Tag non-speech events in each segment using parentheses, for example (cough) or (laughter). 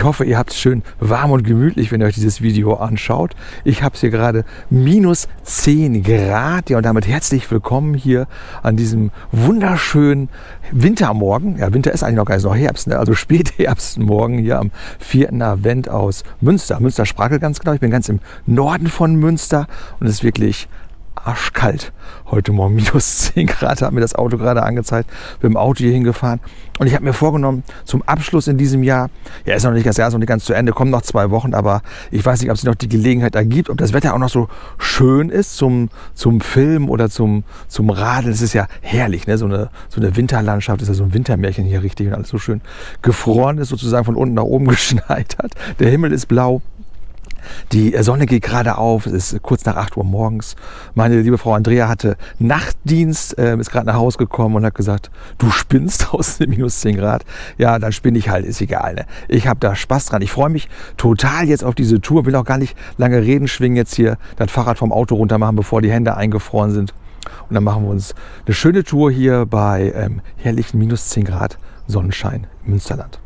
Ich hoffe, ihr habt es schön warm und gemütlich, wenn ihr euch dieses Video anschaut. Ich habe es hier gerade minus 10 Grad. Ja, und damit herzlich willkommen hier an diesem wunderschönen Wintermorgen. Ja, Winter ist eigentlich noch gar nicht, noch Herbst, ne? also (laughs) Spätherbstmorgen hier am 4. Advent aus Münster. Münster Sprakel ganz genau. Ich bin ganz im Norden von Münster und es ist wirklich arschkalt. Heute Morgen minus (laughs) 10 Grad hat mir das Auto gerade angezeigt. Bin im Auto hier hingefahren. Und ich habe mir vorgenommen, zum Abschluss in diesem Jahr, ja, ist noch nicht ganz, ist noch nicht ganz zu Ende, kommen noch zwei Wochen, aber ich weiß nicht, ob sich noch die Gelegenheit ergibt, ob das Wetter auch noch so schön ist zum, zum Film oder zum, zum Radeln. Es ist ja herrlich, ne? so, eine, so eine Winterlandschaft, ist ja so ein Wintermärchen hier richtig und alles so schön gefroren ist, sozusagen von unten nach oben (laughs) geschneit hat. Der Himmel ist blau. Die Sonne geht gerade auf, es ist kurz nach 8 Uhr morgens. Meine liebe Frau Andrea hatte Nachtdienst, äh, ist gerade nach Hause gekommen und hat gesagt, du spinnst (laughs) aus den minus 10 Grad. Ja, dann spinne ich halt, ist egal. Ne? Ich habe da Spaß dran. Ich freue mich total jetzt auf diese Tour, will auch gar nicht lange reden, schwingen jetzt hier das Fahrrad vom Auto runter machen, bevor die Hände eingefroren sind. Und dann machen wir uns eine schöne Tour hier bei ähm, herrlichen minus 10 Grad Sonnenschein im Münsterland.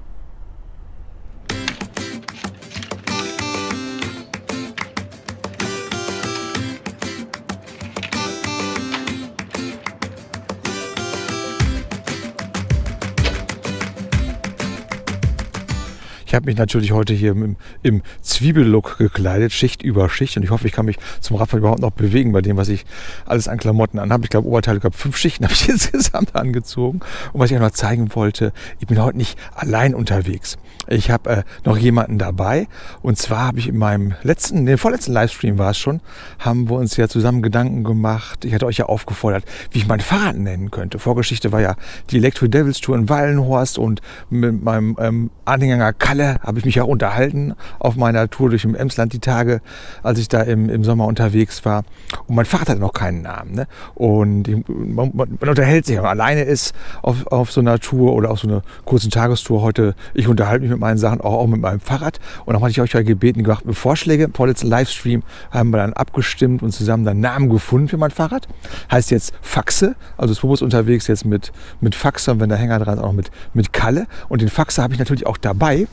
Ich habe mich natürlich heute hier im, im Zwiebellook gekleidet, Schicht über Schicht. Und ich hoffe, ich kann mich zum Radfahren überhaupt noch bewegen bei dem, was ich alles an Klamotten anhabe. Ich glaube, Oberteile, ich glaube, fünf Schichten habe ich (laughs) insgesamt angezogen. Und was ich auch noch zeigen wollte, ich bin heute nicht allein unterwegs. Ich habe äh, noch jemanden dabei. Und zwar habe ich in meinem letzten, den vorletzten Livestream war es schon, haben wir uns ja zusammen Gedanken gemacht. Ich hatte euch ja aufgefordert, wie ich mein Fahrrad nennen könnte. Vorgeschichte war ja die Electro Devils Tour in Wallenhorst und mit meinem ähm, Anhänger Kalle habe ich mich ja unterhalten auf meiner Tour durch im Emsland die Tage, als ich da im, im Sommer unterwegs war. Und mein Fahrrad hatte noch keinen Namen. Ne? Und man, man, man unterhält sich, wenn man alleine ist auf, auf so einer Tour oder auf so einer kurzen Tagestour heute. Ich unterhalte mich mit meinen Sachen auch, auch mit meinem Fahrrad. Und dann hatte ich euch ja gebeten, gemacht mit Vorschläge. Vorletzten Livestream haben wir dann abgestimmt und zusammen dann Namen gefunden für mein Fahrrad. Heißt jetzt Faxe, also Swobos unterwegs jetzt mit, mit Faxe und wenn der Hänger dran ist, auch mit, mit Kalle. Und den Faxe habe ich natürlich auch dabei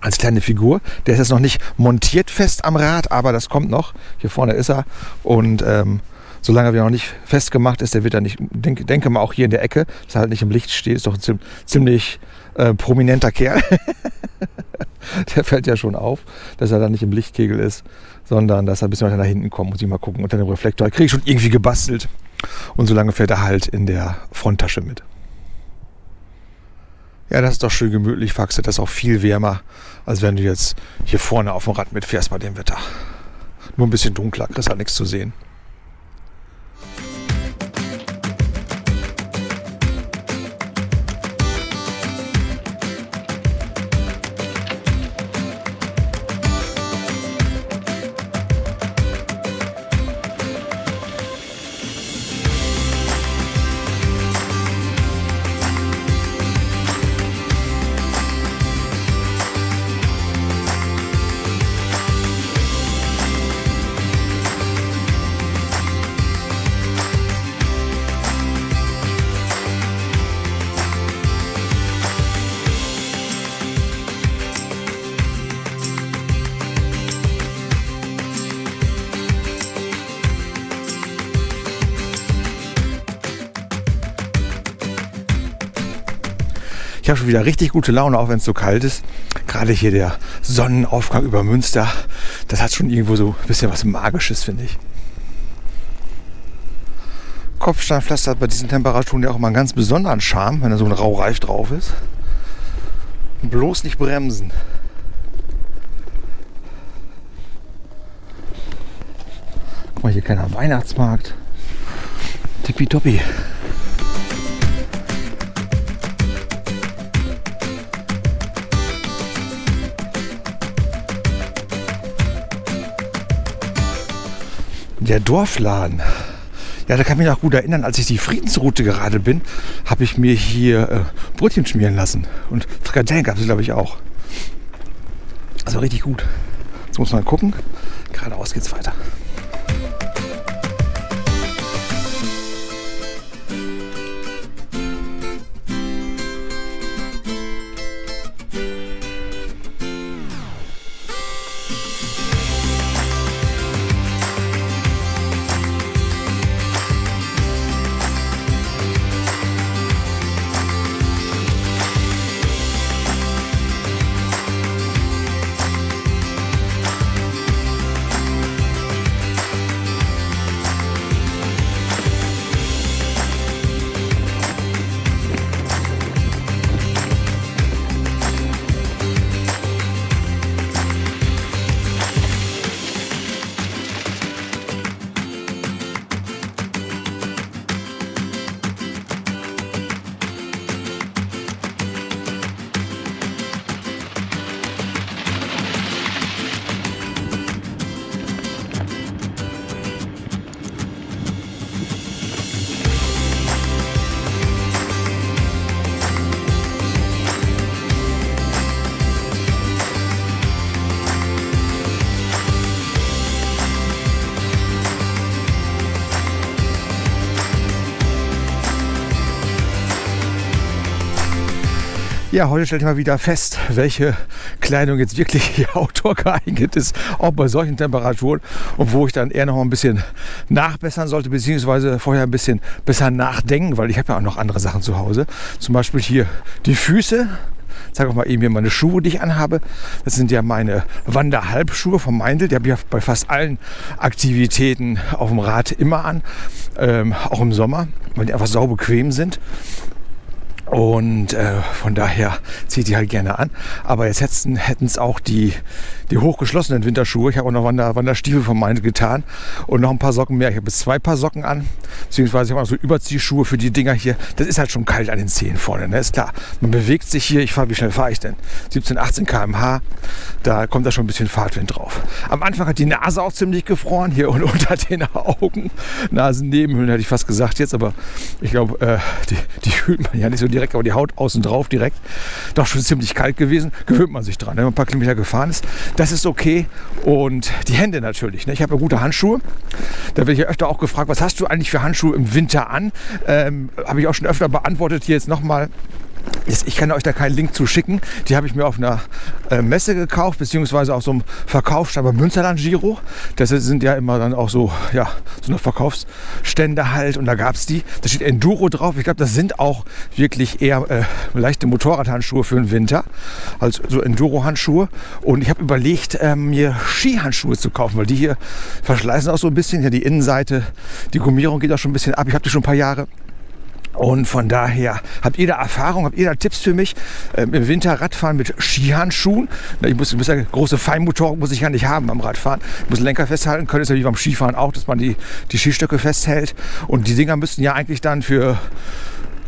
als kleine Figur. Der ist jetzt noch nicht montiert fest am Rad, aber das kommt noch. Hier vorne ist er. Und ähm, solange er noch nicht festgemacht ist, der wird dann nicht, denke, denke mal auch hier in der Ecke, dass er halt nicht im Licht steht, ist doch ziemlich äh, prominenter Kerl. (laughs) der fällt ja schon auf, dass er da nicht im Lichtkegel ist, sondern dass er ein bisschen weiter nach hinten kommt. Muss ich mal gucken. Unter dem Reflektor kriege ich schon irgendwie gebastelt. Und solange fährt er halt in der Fronttasche mit. Ja, das ist doch schön gemütlich, Faxe. Das ist auch viel wärmer, als wenn du jetzt hier vorne auf dem Rad mitfährst bei dem Wetter. Nur ein bisschen dunkler, kriegst halt nichts zu sehen. Ich habe schon wieder richtig gute Laune, auch wenn es so kalt ist. Gerade hier der Sonnenaufgang über Münster, das hat schon irgendwo so ein bisschen was Magisches, finde ich. Kopfsteinpflaster hat bei diesen Temperaturen ja auch mal einen ganz besonderen Charme, wenn da so ein Raureif drauf ist. Bloß nicht bremsen. Guck mal, hier keiner Weihnachtsmarkt. Tippitoppi. Der Dorfladen. Ja, da kann ich mich noch gut erinnern, als ich die Friedensroute gerade bin, habe ich mir hier äh, Brötchen schmieren lassen. Und Frikadellen gab es, glaube ich, auch. Also richtig gut. Jetzt muss man gucken. Geradeaus geht's weiter. Ja, heute stelle ich mal wieder fest, welche Kleidung jetzt wirklich (laughs) outdoor geeignet ist, auch bei solchen Temperaturen und wo ich dann eher noch ein bisschen nachbessern sollte, beziehungsweise vorher ein bisschen besser nachdenken, weil ich habe ja auch noch andere Sachen zu Hause. Zum Beispiel hier die Füße. Ich zeige auch mal eben hier meine Schuhe, die ich anhabe. Das sind ja meine Wanderhalbschuhe vom Meindl. Die habe ich bei fast allen Aktivitäten auf dem Rad immer an, ähm, auch im Sommer, weil die einfach sau bequem sind. Und äh, von daher zieht die halt gerne an. Aber jetzt hätten es auch die, die hochgeschlossenen Winterschuhe. Ich habe auch noch Wander, Wanderstiefel von meinen getan und noch ein paar Socken mehr. Ich habe jetzt zwei Paar Socken an, beziehungsweise ich habe auch so Überziehschuhe für die Dinger hier. Das ist halt schon kalt an den Zehen vorne, ne? ist klar. Man bewegt sich hier. Ich fahre, wie schnell fahre ich denn? 17, 18 km/h. Da kommt da schon ein bisschen Fahrtwind drauf. Am Anfang hat die Nase auch ziemlich gefroren, hier und (laughs) unter den Augen. Nasennebenhöhlen hätte ich fast gesagt jetzt, aber ich glaube, äh, die, die fühlt man ja nicht so direkt, aber die Haut außen drauf direkt. Doch schon ziemlich kalt gewesen. Gewöhnt man sich dran, wenn man ein paar Kilometer gefahren ist. Das ist okay. Und die Hände natürlich. Ne? Ich habe ja gute Handschuhe. Da werde ich ja öfter auch gefragt, was hast du eigentlich für Handschuhe im Winter an? Ähm, habe ich auch schon öfter beantwortet. Hier jetzt nochmal ich kann euch da keinen Link zu schicken. Die habe ich mir auf einer äh, Messe gekauft, beziehungsweise auf so einem Verkaufsstand beim Münsterland Giro. Das sind ja immer dann auch so, ja, so eine Verkaufsstände halt und da gab es die. Da steht Enduro drauf. Ich glaube, das sind auch wirklich eher äh, leichte Motorradhandschuhe für den Winter, als so Enduro-Handschuhe. Und ich habe überlegt, äh, mir Skihandschuhe zu kaufen, weil die hier verschleißen auch so ein bisschen. Ja, die Innenseite, die Gummierung geht auch schon ein bisschen ab. Ich habe die schon ein paar Jahre. Und von daher habt ihr da Erfahrung, habt ihr da Tipps für mich ähm, im Winter Radfahren mit Skihandschuhen? Ich muss, ich muss ja große Feinmotoren muss ich ja nicht haben beim Radfahren. Ich muss Lenker festhalten können, ist ja wie beim Skifahren auch, dass man die, die Skistöcke festhält. Und die Dinger müssten ja eigentlich dann für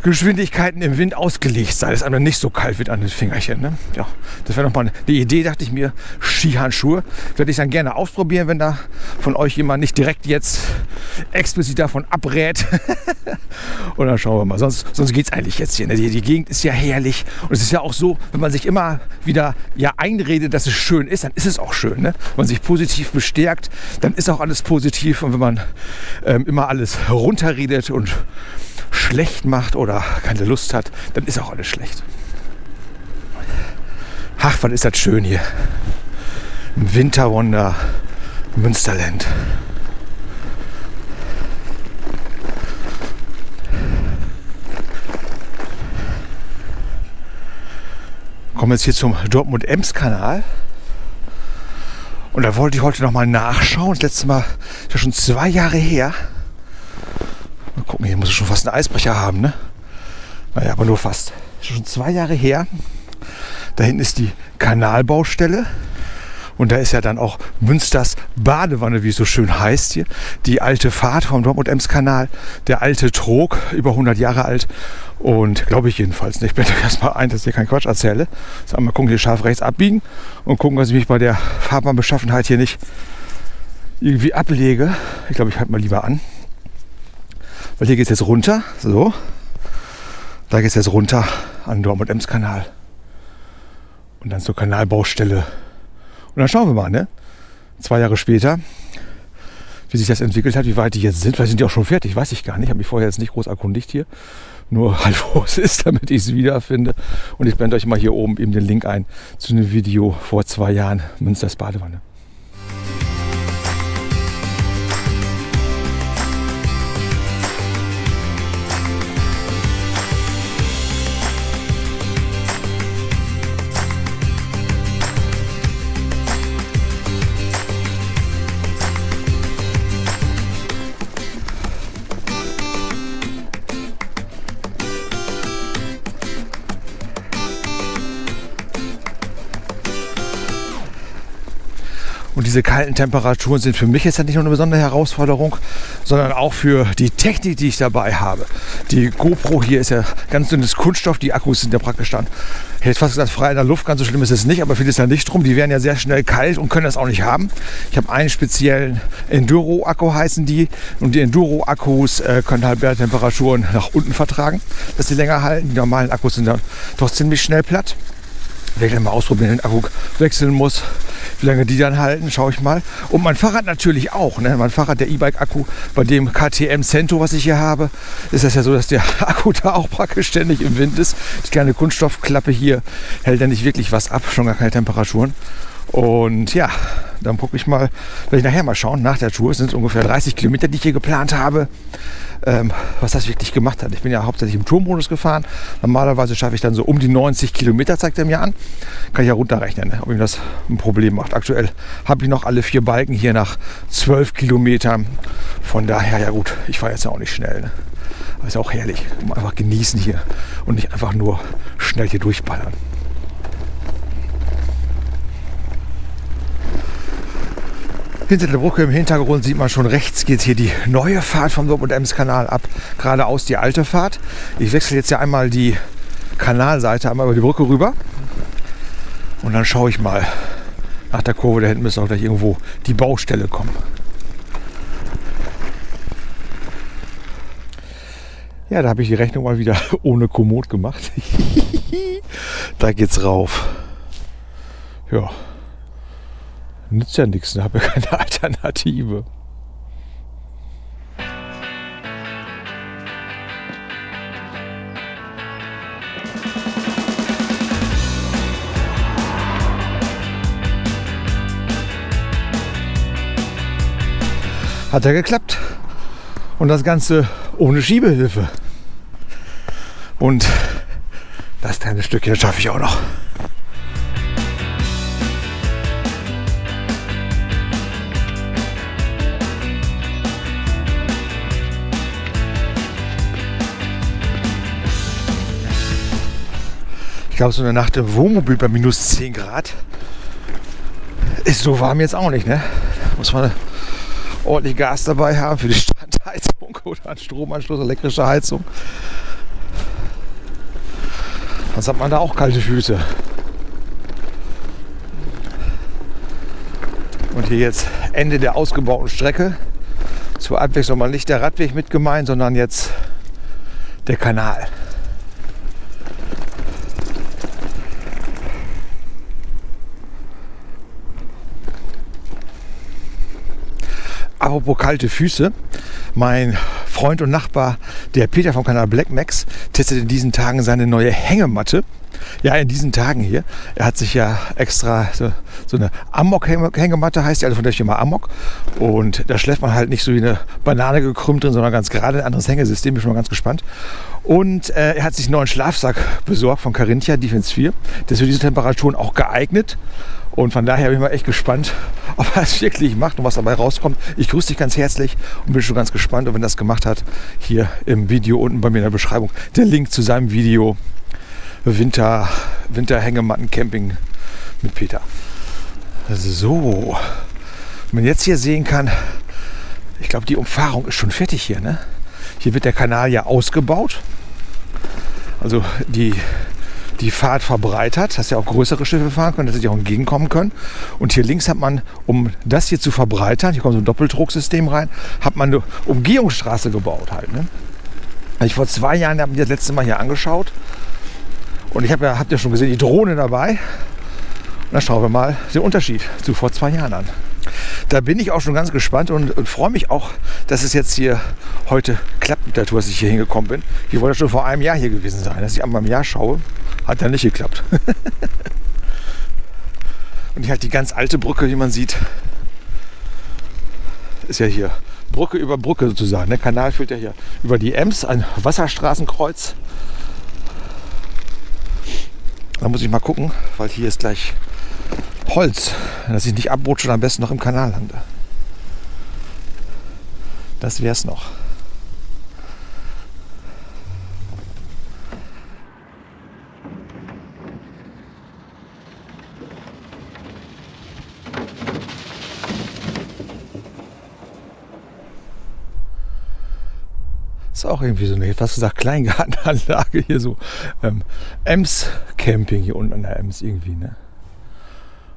Geschwindigkeiten im Wind ausgelegt sein, dass einem nicht so kalt wird an den Fingerchen. Ne? Ja, das wäre nochmal eine Idee, dachte ich mir. Skihandschuhe werde ich dann gerne ausprobieren, wenn da von euch jemand nicht direkt jetzt explizit davon abrät. (laughs) und dann schauen wir mal. Sonst, sonst geht es eigentlich jetzt hier. Ne? Die, die, Gegend ist ja herrlich. Und es ist ja auch so, wenn man sich immer wieder ja einredet, dass es schön ist, dann ist es auch schön. Ne? Wenn man sich positiv bestärkt, dann ist auch alles positiv. Und wenn man ähm, immer alles runterredet und schlecht macht oder keine Lust hat, dann ist auch alles schlecht. Ach, was ist das schön hier. Im Winterwunder Münsterland. Kommen jetzt hier zum Dortmund-Ems-Kanal. Und da wollte ich heute noch mal nachschauen. Das letzte Mal ist ja schon zwei Jahre her. Mal gucken, hier muss es schon fast einen Eisbrecher haben, ne? Naja, aber nur fast. Schon zwei Jahre her. Da hinten ist die Kanalbaustelle. Und da ist ja dann auch Münsters Badewanne, wie es so schön heißt hier. Die alte Fahrt vom Dortmund-Ems-Kanal. Der alte Trog, über 100 Jahre alt. Und glaube ich jedenfalls nicht. Ich blende (laughs) erstmal ein, dass ich hier keinen Quatsch erzähle. So, mal gucken, hier scharf rechts abbiegen und gucken, dass ich mich bei der Fahrbahnbeschaffenheit hier nicht irgendwie ablege. Ich glaube, ich halte mal lieber an. Weil hier geht es jetzt runter. So. Da geht es jetzt runter an Dortmund-Ems-Kanal. Und dann zur Kanalbaustelle. Und dann schauen wir mal, ne? Zwei Jahre später, wie sich das entwickelt hat, wie weit die jetzt sind. Vielleicht sind die auch schon fertig, weiß ich gar nicht. Ich habe mich vorher jetzt nicht groß erkundigt hier. Nur (laughs) halt, wo es ist, damit ich es wiederfinde. Und ich blende euch mal hier oben eben den Link ein zu einem Video vor zwei Jahren Münsters Badewanne. Diese kalten Temperaturen sind für mich jetzt nicht nur eine besondere Herausforderung, sondern auch für die Technik, die ich dabei habe. Die GoPro hier ist ja ganz dünnes Kunststoff, die Akkus sind ja praktisch dann, ich hätte fast gesagt, frei in der Luft, ganz so schlimm ist es nicht, aber viel ist ja nicht drum. Die werden ja sehr schnell kalt und können das auch nicht haben. Ich habe einen speziellen Enduro-Akku heißen die und die Enduro-Akkus äh, können halt mehr Temperaturen nach unten vertragen, dass sie länger halten. Die normalen Akkus sind dann doch ziemlich schnell platt. Wenn ich dann mal ausprobieren, den Akku wechseln muss, wie lange die dann halten, schaue ich mal. Und mein Fahrrad natürlich auch. Ne? Mein Fahrrad, der E-Bike-Akku, bei dem KTM Cento, was ich hier habe, ist das ja so, dass der (laughs) Akku da auch praktisch ständig im Wind ist. Die kleine Kunststoffklappe hier hält ja nicht wirklich was ab, schon gar keine Temperaturen. Und ja, dann gucke ich mal, werde ich nachher mal schauen, nach der Tour, es sind ungefähr 30 Kilometer, die ich hier geplant habe, ähm, was das wirklich gemacht hat. Ich bin ja hauptsächlich im Tourmodus gefahren. Normalerweise schaffe ich dann so um die 90 Kilometer, zeigt er mir an. Kann ich ja runterrechnen, ne, ob ihm das ein Problem macht. Aktuell habe ich noch alle vier Balken hier nach 12 Kilometern. Von daher, ja gut, ich fahre jetzt ja auch nicht schnell. Ne? Aber ist auch herrlich. Einfach genießen hier und nicht einfach nur schnell hier durchballern. Hinter der Brücke im Hintergrund sieht man schon rechts geht hier die neue Fahrt vom Dortmund Ems Kanal ab, geradeaus die alte Fahrt. Ich wechsle jetzt ja einmal die Kanalseite einmal über die Brücke rüber und dann schaue ich mal nach der Kurve. Da hinten müsste auch gleich irgendwo die Baustelle kommen. Ja, da habe ich die Rechnung mal wieder (laughs) ohne Komoot gemacht. (laughs) da geht's rauf. Ja, nützt ja nichts, ich habe ja keine (laughs) Alternative. Hat ja geklappt. Und das Ganze ohne Schiebehilfe. Und das kleine Stückchen schaffe ich auch noch. Ich glaube, so eine Nacht im Wohnmobil bei minus 10 Grad ist so warm jetzt auch nicht. Ne? Muss man ordentlich Gas dabei haben für die (laughs) Standheizung oder einen Stromanschluss, elektrische Heizung. Sonst hat man da auch kalte Füße. Und hier jetzt Ende der ausgebauten Strecke. Zur Abwechslung mal nicht der Radweg mit gemeint, sondern jetzt der Kanal. Apropos kalte Füße. Mein Freund und Nachbar, der Peter vom Kanal Black Max, testet in diesen Tagen seine neue Hängematte. Ja, in diesen Tagen hier. Er hat sich ja extra so, so eine Amok-Hängematte, heißt die, also von der Firma Amok. Und da schläft man halt nicht so wie eine Banane gekrümmt drin, sondern ganz gerade ein anderes Hängesystem. Bin schon mal ganz gespannt. Und äh, er hat sich einen neuen Schlafsack besorgt von Carinthia Defense 4. Der ist für diese Temperaturen auch geeignet. Und von daher bin ich mal echt gespannt, (laughs) ob er es wirklich macht und was dabei rauskommt. Ich grüße dich ganz herzlich und bin schon ganz gespannt. Und wenn das gemacht hat, hier im Video unten bei mir in der Beschreibung der Link zu seinem Video Winter, Winterhängematten Camping mit Peter. So, wenn man jetzt hier sehen kann, ich glaube, die Umfahrung ist schon fertig hier. Ne? Hier wird der Kanal ja ausgebaut. Also die die Fahrt verbreitert, dass ja auch größere Schiffe fahren können, dass sie auch entgegenkommen können. Und hier links hat man, um das hier zu verbreitern, hier kommt so ein Doppeldrucksystem rein, hat man eine Umgehungsstraße gebaut halt. Ne? ich vor zwei Jahren habe mir das letzte Mal hier angeschaut und ich habe ja, habt ja schon gesehen, die Drohne dabei. Und dann schauen wir mal den Unterschied zu vor zwei Jahren an. Da bin ich auch schon ganz gespannt und, und freue mich auch, dass es jetzt hier heute klappt mit der Tour, dass ich hier hingekommen bin. Ich wollte schon vor einem Jahr hier gewesen sein. Dass ich einmal im Jahr schaue, hat ja nicht geklappt. (laughs) und hier halt die ganz alte Brücke, wie man sieht, ist ja hier Brücke über Brücke sozusagen. Der Kanal führt ja hier über die Ems, ein Wasserstraßenkreuz. Da muss ich mal gucken, weil hier ist gleich Holz, dass ich nicht abrutsche und am besten noch im Kanal lande. Das wäre es noch. ist auch irgendwie so eine, fast gesagt, Kleingartenanlage hier so. Ähm, Ems Camping hier unten an der Ems irgendwie, ne?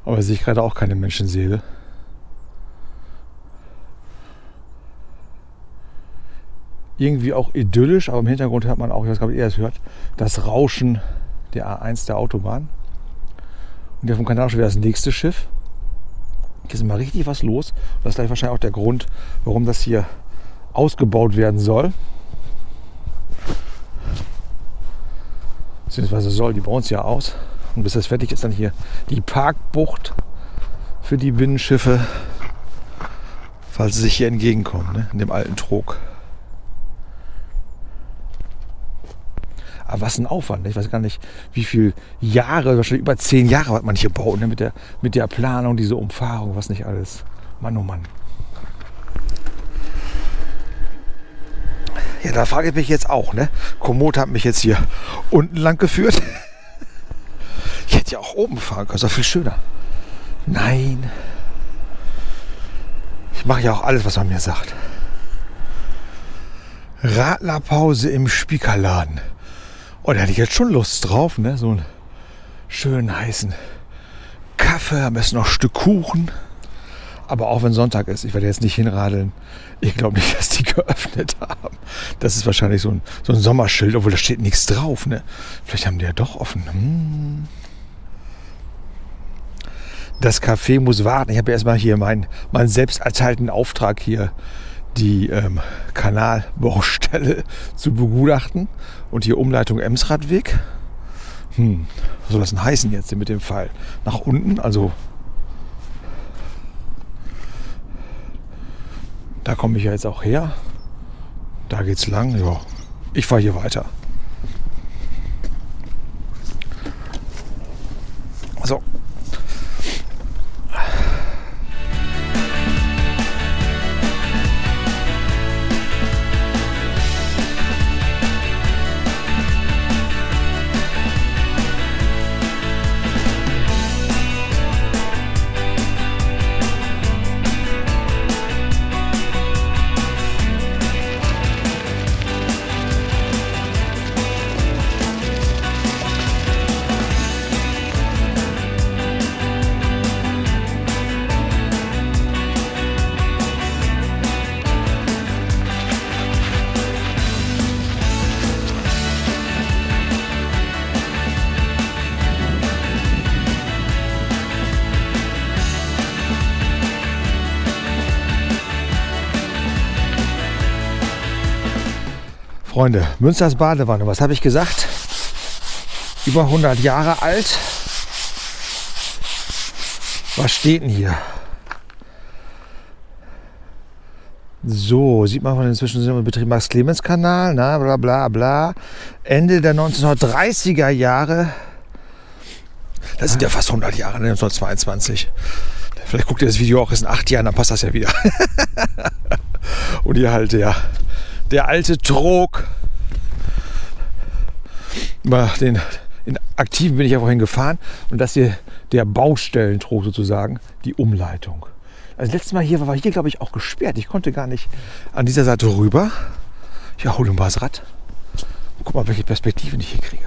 Aber sehe ich gerade auch keine Menschenseele. Irgendwie auch idyllisch, aber im Hintergrund hört man auch, ich weiß gar nicht, ob ihr es hört, das Rauschen der A1 der Autobahn. Und der vom Kanal schon wieder das nächste Schiff. ist mal richtig was los. Das ist gleich wahrscheinlich auch der Grund, warum das hier ausgebaut werden soll. Beziehungsweise soll, die bauen es ja aus. Und bis das fertig ist, dann hier die Parkbucht für die Binnenschiffe, falls sie sich hier entgegenkommen, ne? in dem alten Trog. Aber was ein Aufwand. Ne? Ich weiß gar nicht, wie viele Jahre, wahrscheinlich über zehn Jahre hat man hier baut, ne? mit, der, mit der Planung, diese Umfahrung, was nicht alles. Mann, oh Mann. Ja, da frage ich mich jetzt auch, ne? Komoot hat mich jetzt hier unten lang geführt. (laughs) Ich hätte ja auch oben fahren können, ist doch viel schöner. Nein. Ich mache ja auch alles, was man mir sagt. Radlerpause im Spiekerladen. Oh, da hätte ich jetzt schon Lust drauf, ne? So einen schönen heißen Kaffee, am besten noch ein Stück Kuchen. Aber auch wenn Sonntag ist, ich werde jetzt nicht hinradeln. Ich glaube nicht, (laughs) dass die geöffnet haben. Das ist wahrscheinlich so ein, so ein Sommerschild, obwohl da steht nichts drauf. Ne? Vielleicht haben die ja doch offen. Hm. Das Café muss warten. Ich habe erstmal hier meinen, meinen selbst erteilten Auftrag hier, die ähm, Kanalbaustelle (laughs) zu begutachten. Und hier Umleitung Emsradweg. Hm, was soll das denn heißen jetzt mit dem Fall? Nach unten, also Da komme ich ja jetzt auch her. Da geht's lang. Ja, ich fahre hier weiter. So, Freunde, Münsters Badewanne, was habe ich gesagt? Über 100 Jahre alt. Was steht denn hier? So, sieht man von inzwischen sind wir Betrieb Max-Clemens-Kanal, na, bla bla bla. Ende der 1930er Jahre. Das sind ja fast 100 Jahre, 1922. Ne, Vielleicht guckt ihr das Video auch erst in acht Jahren, dann passt das ja wieder. (laughs) Und hier halt der der alte Trog. Den, in aktiven bin ich ja vorhin gefahren und das hier der Baustellentrog sozusagen, die Umleitung. Also letztes Mal hier war hier, glaube ich, auch gesperrt. Ich konnte gar nicht an dieser Seite rüber. Ja, hol mal das Rad. Guck mal, welche Perspektiven ich hier kriege.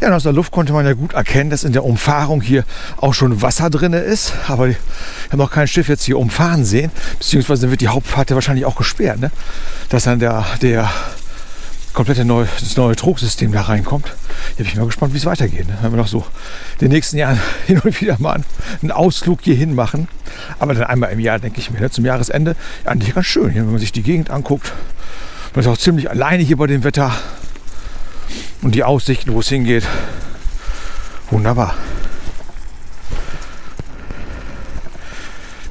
Ja, und aus der Luft konnte man ja gut erkennen, dass in der Umfahrung hier auch schon Wasser drin ist. Aber wir haben noch kein Schiff jetzt hier umfahren sehen. Beziehungsweise wird die Hauptfahrt ja wahrscheinlich auch gesperrt. Ne? Dass dann der, der komplette neue, das neue Trugsystem da reinkommt. Hier bin ich mal gespannt, wie es weitergeht. Ne? Wenn wir noch so in den nächsten Jahren (laughs) hin und wieder mal einen Ausflug hier hin machen. Aber dann einmal im Jahr, denke ich mir, ne? zum Jahresende. Eigentlich ganz schön, wenn man sich die Gegend anguckt. Man ist auch ziemlich alleine hier bei dem Wetter. Und die Aussichten, wo es hingeht, wunderbar.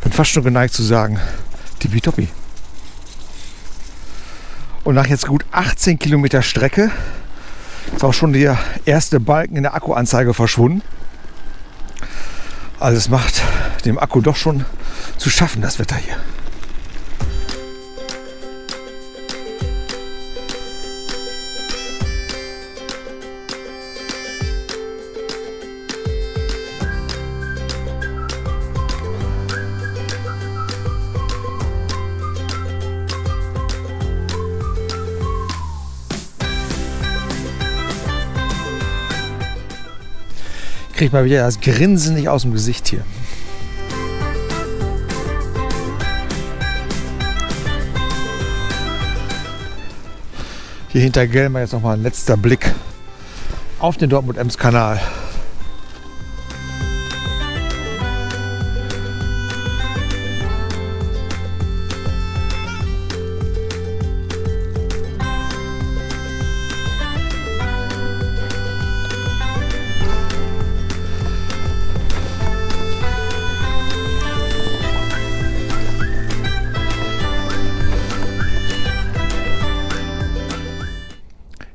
Bin fast schon geneigt zu sagen, tippitoppi. Und nach jetzt gut 18 Kilometer Strecke ist auch schon der erste Balken in der Akkuanzeige verschwunden. Also es macht dem Akku doch schon zu schaffen, das Wetter hier. Kriegt mal wieder das Grinsen nicht aus dem Gesicht hier. Hier hinter Gelmer jetzt noch mal ein letzter Blick auf den Dortmund-Ems-Kanal.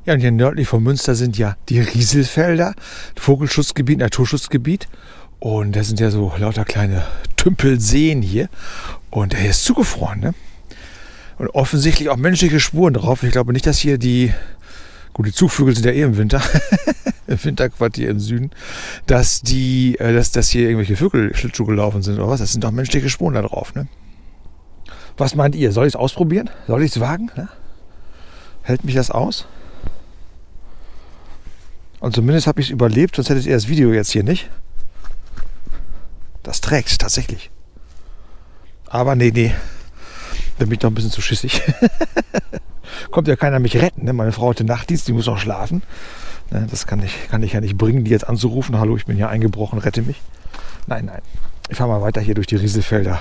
Ja, und hier nördlich von Münster sind ja die Rieselfelder, Vogelschutzgebiet, Naturschutzgebiet. Und das sind ja so lauter kleine Tümpelseen hier. Und der hier ist zugefroren, ne? Und offensichtlich auch menschliche Spuren drauf. Ich glaube nicht, dass hier die, gut, die Zugvögel sind ja eh im Winter, (laughs) im Winterquartier im Süden, dass die, äh, dass, dass hier irgendwelche Vögel Schlittschuh gelaufen sind oder was. Das sind doch menschliche Spuren da drauf, ne? Was meint ihr? Soll ich es ausprobieren? Soll ich es wagen? Ne? Hält mich das aus? Und zumindest habe ich es überlebt, sonst hättet ihr das Video jetzt hier nicht. Das trägt tatsächlich. Aber nee, nee. Da bin ich doch ein bisschen zu schissig. (laughs) Kommt ja keiner mich retten. Ne? Meine Frau hatte Nachtdienst, die muss auch schlafen. Ne? Das kann ich, kann ich ja nicht bringen, die jetzt anzurufen. Hallo, ich bin hier eingebrochen, rette mich. Nein, nein. Ich fahre mal weiter hier durch die Rieselfelder.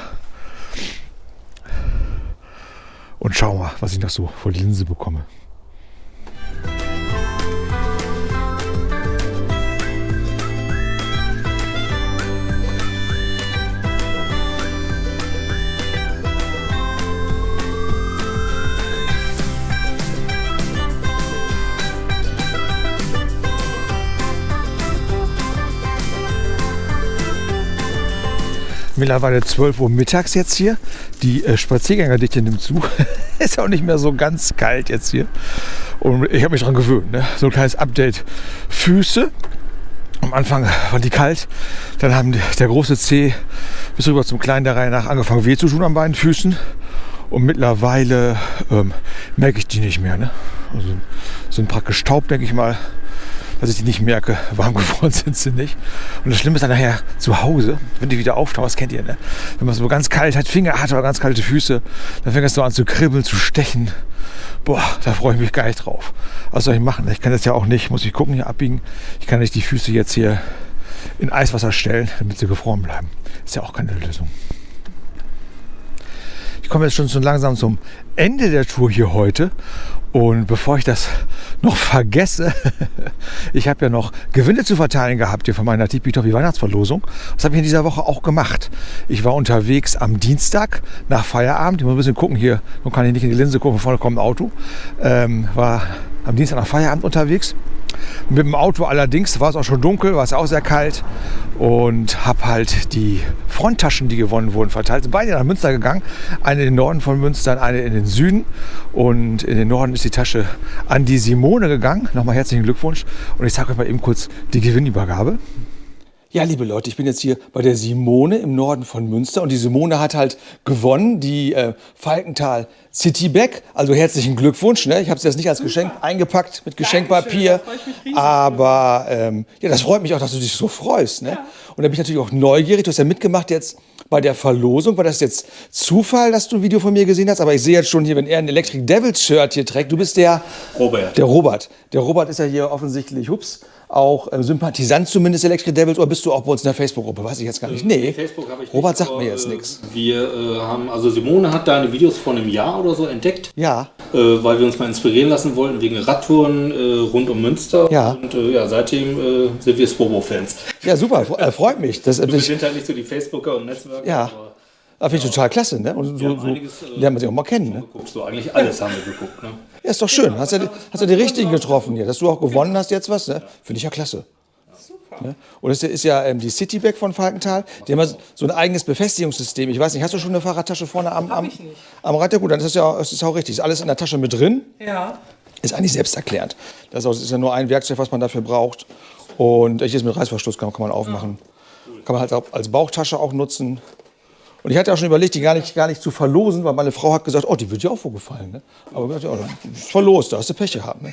Und schau mal, was ich noch so vor die Linse bekomme. Mittlerweile 12 Uhr mittags jetzt hier. Die äh, Spaziergängerdichte nimmt zu. (laughs) ist auch nicht mehr so ganz kalt jetzt hier. Und ich habe mich daran gewöhnt. Ne? So ein kleines Update. Füße. Am Anfang waren die kalt. Dann haben der große Zeh bis rüber zum kleinen der Reihe nach angefangen weh zu tun an beiden Füßen. Und mittlerweile ähm, merke ich die nicht mehr. Ne? Also sind praktisch taub, denke ich mal dass ich die nicht merke. (laughs) Warm geworden sind sie nicht. Und das Schlimme ist dann nachher zu Hause, wenn die wieder auftauchen, das kennt ihr, ne? Wenn man so ganz kalt hat, Finger hat oder ganz kalte Füße, dann fängt es so an zu kribbeln, zu stechen. Boah, da freue ich mich gar nicht drauf. Was soll ich machen? Ich kann das ja auch nicht, muss ich gucken, hier abbiegen. Ich kann nicht die Füße jetzt hier in Eiswasser stellen, damit sie gefroren bleiben. Ist ja auch keine Lösung. Ich komme jetzt schon so langsam zum Ende der Tour hier heute und bevor ich das noch vergesse, (laughs) ich habe ja noch Gewinne zu verteilen gehabt hier von meiner Tipi-Topi Weihnachtsverlosung. Das habe ich in dieser Woche auch gemacht. Ich war unterwegs am Dienstag nach Feierabend. Ich muss ein bisschen gucken hier, nun kann ich nicht in die Linse gucken, vorne kommt ein Auto. Ähm, war am Dienstag nach Feierabend unterwegs mit dem Auto allerdings war es auch schon dunkel, war es auch sehr kalt und habe halt die Fronttaschen, die gewonnen wurden, verteilt. Sind beide nach Münster gegangen. Eine in den Norden von Münster, eine in den Süden. Und in den Norden ist die Tasche an die Simone gegangen. Nochmal herzlichen Glückwunsch. Und ich zeige euch mal eben kurz die Gewinnübergabe. Ja, liebe Leute, ich bin jetzt hier bei der Simone im Norden von Münster und die Simone hat halt gewonnen, die äh, Falkenthal City Bag. Also herzlichen Glückwunsch. Ne? Ich habe es jetzt nicht als Geschenk eingepackt mit Geschenkpapier, aber ähm, ja, das freut mich auch, dass du dich so freust. Ne? Ja. Und da bin ich natürlich auch neugierig. Du hast ja mitgemacht jetzt bei der Verlosung. War das jetzt Zufall, dass du ein Video von mir gesehen hast? Aber ich sehe jetzt schon hier, wenn er ein Electric Devils Shirt hier trägt, du bist der Robert. Der Robert. Der Robert ist ja hier offensichtlich, hups, auch äh, Sympathisant zumindest Electric Devils oder bist du auch bei uns in der Facebook-Gruppe? Weiß ich jetzt gar nicht. Nee, Facebook habe ich Robert nicht, sagt aber, mir jetzt äh, nichts. Wir äh, haben, also Simone hat deine Videos vor einem Jahr oder so entdeckt. Ja, Äh, weil wir uns mal inspirieren lassen wollten wegen Radtouren äh, rund um Münster. Ja. Und äh, ja, seitdem äh, sind wir Swobo-Fans. ja super, fre- äh, freut mich. Das, Wir das, sind halt nicht so die Facebooker und Netzwerker. Ja. aber das finde ich total klasse. Ne? Und wir so, so einiges, äh, lernt man sich auch mal kennen. Ne? geguckt. So eigentlich alles haben wir geguckt. Ne? Ja, ist doch schön. Hast ja, die- hast ja die richtigen getroffen hier. Dass du auch gewonnen hast jetzt was, ne? finde ich ja klasse. Ne? Und das ist ja ähm, die Cityback von Falkenthal. Die haben ja so ein eigenes Befestigungssystem. Ich weiß nicht, hast du schon eine Fahrradtasche vorne am, am, ich nicht. am Rad? Ja gut, dann ist das ja das ist auch richtig. Ist alles in der Tasche mit drin. Ja. Ist eigentlich selbsterklärend. Das ist, auch, das ist ja nur ein Werkzeug, was man dafür braucht. Und hier ist mit Reißverschluss, kann, kann man aufmachen. Kann man halt auch als Bauchtasche auch nutzen. Und ich hatte auch schon überlegt, die gar nicht, gar nicht zu verlosen, weil meine Frau hat gesagt, oh, die wird dir auch wohl gefallen. Ne? Aber ich dachte, ja, verlost, da hast du Pech gehabt. Ne?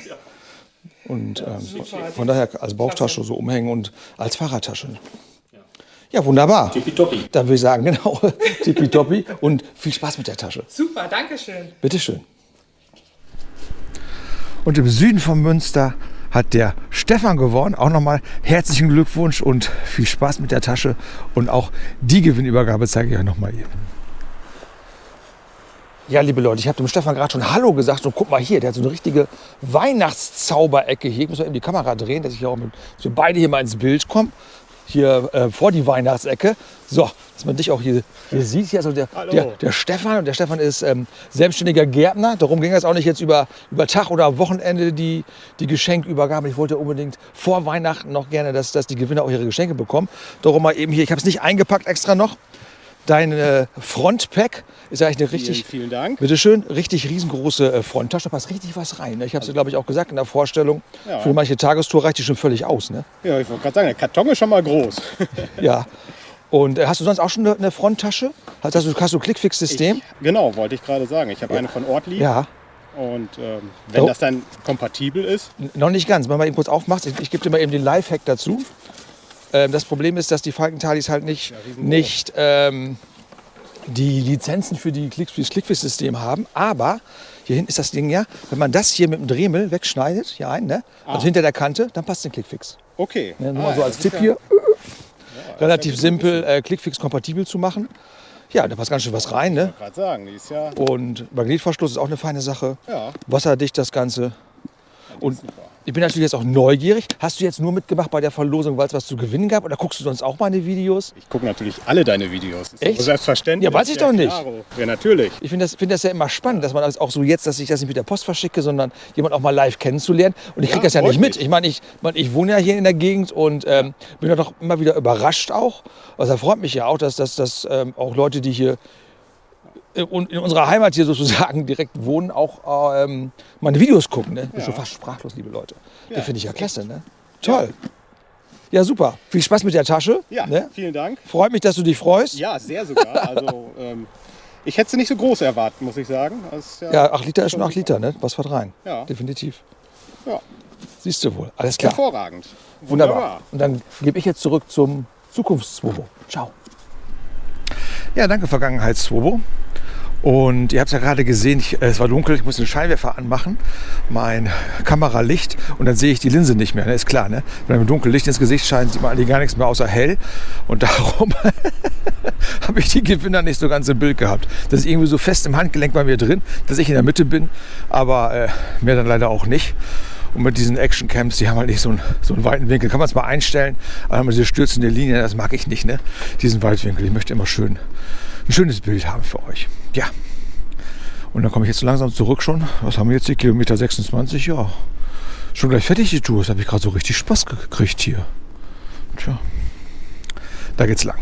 Und ähm, von daher als Bauchtasche so umhängen und als Fahrradtasche. Ja, wunderbar. Tippitoppi. Dann würde ich sagen, (laughs) genau, tippitoppi und viel Spaß mit der Tasche. Super, danke schön. Bitteschön. Und im Süden von Münster hat der Stefan gewonnen. Auch nochmal herzlichen Glückwunsch und viel Spaß mit der Tasche. Und auch die Gewinnübergabe zeige ich euch nochmal eben. Ja, liebe Leute, ich habe dem Stefan gerade schon Hallo gesagt und guck mal hier, der hat so eine richtige Weihnachtszauberecke hier. Ich muss mal eben die Kamera drehen, dass ich hier auch mit, dass wir beide hier mal ins Bild kommen. Hier äh, vor die Weihnachtsecke. So, dass man dich auch hier, hier sieht. Hier also der, der, der Stefan. Und der Stefan ist ähm, selbstständiger Gärtner. Darum ging es auch nicht jetzt über, über Tag oder Wochenende die, die Geschenkübergabe. Ich wollte unbedingt vor Weihnachten noch gerne, dass, dass die Gewinner auch ihre Geschenke bekommen. Darum mal eben hier, ich habe es nicht eingepackt extra noch. Dein äh, Frontpack ist eigentlich eine richtig, Vielen, vielen Dank. Bitte schön, richtig riesengroße äh, Fronttasche, da passt richtig was rein. Ne? Ich habe es, glaube ich, auch gesagt in der Vorstellung. Ja. Für manche Tagestour reicht die schon völlig aus. Ne? Ja, ich wollte gerade sagen, der Karton ist schon mal groß. Ja. (laughs) Und äh, hast du sonst auch schon eine, eine Fronttasche? Hast, hast du, hast du Clickfix-System? genau, wollte ich gerade sagen. Ich habe eine von Ortlieb. Ja. Und ähm, wenn Oh. das dann kompatibel ist, Noch nicht ganz. Wenn man eben kurz aufmacht, ich, ich gebe dir mal eben den Lifehack dazu. Ähm, das Problem ist, dass die Falkenthalis halt nicht, nicht ähm, die Lizenzen für die Clickfix-System haben. Aber hier hinten ist das Ding ja, wenn man das hier mit dem Dremel wegschneidet, hier ein, ne? also hinter der Kante, dann passt den Clickfix. okay. Ne, nur Ah, mal so ja, als Tipp ja- hier. Relativ simpel, äh, Clickfix kompatibel zu machen. Ja, da passt ganz schön was rein. Ne? gerade sagen, die ist ja, Und Magnetverschluss ist auch eine feine Sache. ja Wasserdicht das Ganze. Und super. Ich bin natürlich jetzt auch neugierig. Hast du jetzt nur mitgemacht bei der Verlosung, weil es was zu gewinnen gab? Oder guckst du sonst auch meine Videos? Ich gucke natürlich alle deine Videos. Echt? doch Selbstverständlich. Ja, weiß ich doch nicht. klaro. Ja, natürlich. Ich finde das, find das ja immer spannend, dass man das auch so jetzt, dass ich das nicht mit der Post verschicke, sondern jemand auch mal live kennenzulernen. Und ich kriege Ja, das ja nicht mit. Ich meine, ich, mein, ich wohne ja hier in der Gegend und ähm, bin ja doch immer wieder überrascht auch. Also da freut mich ja auch, dass, dass, dass ähm, auch Leute, die hier in, in unserer Heimat hier (laughs) sozusagen direkt wohnen, auch ähm, meine Videos gucken. Ne? Ich bin schon fast sprachlos, liebe Leute. das finde ich ja klasse. Ne? Toll. Ja. super. Viel Spaß mit der Tasche. Ja, Ne? vielen Dank. Freut mich, dass du dich freust. Ja, sehr sogar. Also, (laughs) ähm, ich hätte sie nicht so groß erwartet, muss ich sagen. Ist ja, Ja, 8 Liter ist schon 8 Liter, ne? Was fährt rein? Ja. Definitiv. Ja. Siehst du wohl. Alles klar. hervorragend. Wunderbar. Und dann gebe ich jetzt zurück zum Zukunftswobo. Ciao. Ja, danke Vergangenheitswobo. Und ihr habt es ja gerade gesehen, ich, äh, es war dunkel, ich muss den Scheinwerfer anmachen, mein Kameralicht und dann sehe ich die Linse nicht mehr, ne? ist klar. Ne? Wenn einem dunkel Licht ins Gesicht scheint, sieht man eigentlich gar nichts mehr außer hell. Und (laughs) darum (laughs) habe ich die Gewinner nicht so ganz im Bild gehabt. Das ist irgendwie so fest im Handgelenk bei mir drin, dass ich in der Mitte bin, aber äh, mehr dann leider auch nicht. Und mit diesen Action-Camps, die haben halt nicht so einen, so einen weiten Winkel. Kann man es mal einstellen, aber diese stürzende Linie, das mag ich nicht, ne? diesen Weitwinkel. Ich möchte immer schön, ein schönes Bild haben für euch. Ja. Und dann komme ich jetzt langsam zurück schon. Was haben wir jetzt hier? Kilometer 26, ja. Schon gleich fertig die Tour. Das habe ich gerade so richtig Spaß gekriegt hier. Tja. Da geht's lang.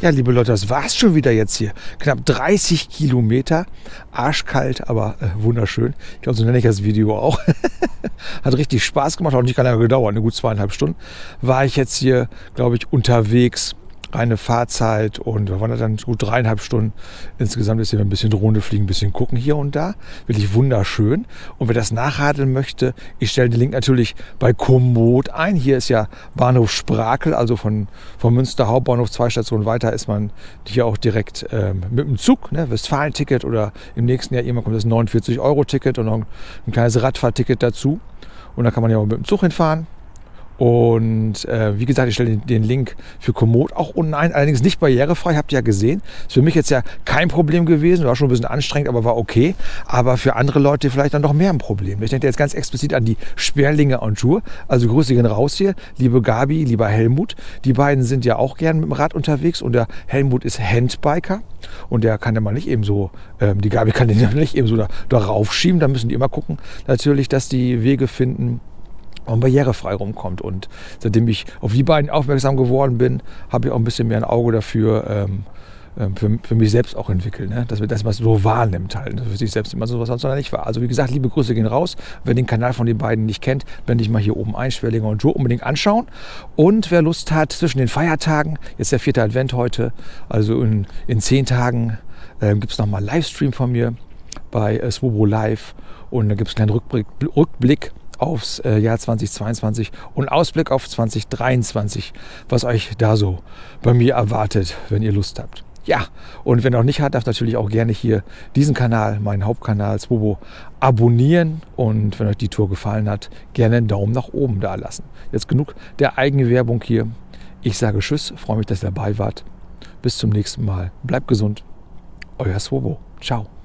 Ja, liebe Leute, das war's schon wieder jetzt hier. Knapp 30 Kilometer, arschkalt, aber äh, wunderschön. Ich glaube, so nenne ich das Video auch. (laughs) Hat richtig Spaß gemacht, auch nicht lange gedauert, eine gut zweieinhalb Stunden. War ich jetzt hier, glaube ich, unterwegs reine Fahrzeit und wir waren dann gut dreieinhalb Stunden. Insgesamt ist hier ein bisschen Drohne fliegen, ein bisschen gucken hier und da. Wirklich wunderschön. Und wer das nachradeln möchte, ich stelle den Link natürlich bei Komoot ein. Hier ist ja Bahnhof Sprakel, also von, von Münster Hauptbahnhof zwei Stationen weiter ist man hier auch direkt ähm, mit dem Zug, ne, Westfalen-Ticket oder im nächsten Jahr irgendwann kommt das 49-Euro-Ticket und noch ein, ein kleines Radfahrticket dazu. Und da kann man ja auch mit dem Zug hinfahren. Und äh, wie gesagt, ich stelle den, den, Link für Komoot auch unten ein, allerdings nicht barrierefrei, habt ihr ja gesehen. Ist für mich jetzt ja kein Problem gewesen, war schon ein bisschen anstrengend, aber war okay. Aber für andere Leute vielleicht dann noch mehr ein Problem. Ich denke jetzt ganz explizit an die Sperlinge und Tour. Also Grüße gehen raus hier, liebe Gabi, lieber Helmut. Die beiden sind ja auch gern mit dem Rad unterwegs und der Helmut ist Handbiker und der kann ja mal nicht eben so, ähm, die Gabi kann den ja nicht eben so da, da raufschieben. Da müssen die immer gucken, natürlich, dass die Wege finden, und barrierefrei rumkommt. Und seitdem ich auf die beiden aufmerksam geworden bin, habe ich auch ein bisschen mehr ein Auge dafür, ähm, ähm für, für, mich selbst auch entwickelt, ne? dass man das so wahrnimmt halt, ne? für sich selbst immer so was sonst nicht war. Also wie gesagt, liebe Grüße gehen raus. Wer den Kanal von den beiden nicht kennt, wenn ich mal hier oben ein, Schwerlinger und Joe unbedingt anschauen. Und wer Lust hat, zwischen den Feiertagen, jetzt der vierte Advent heute, also in, in zehn Tagen äh, gibt es nochmal Livestream von mir bei äh, Swobo Live und da gibt es einen kleinen Rückblick, Rückblick aufs äh, Jahr 2022 und Ausblick auf 2023, was euch da so bei mir erwartet, wenn ihr Lust habt. Ja, und wenn noch nicht habt, darf natürlich auch gerne hier diesen Kanal, meinen Hauptkanal Swobo, abonnieren und wenn euch die Tour gefallen hat, gerne einen Daumen nach oben da lassen. Jetzt genug der eigenen Werbung hier. Ich sage Tschüss, freue mich, dass ihr dabei wart. Bis zum nächsten Mal. Bleibt gesund. Euer Swobo. Ciao.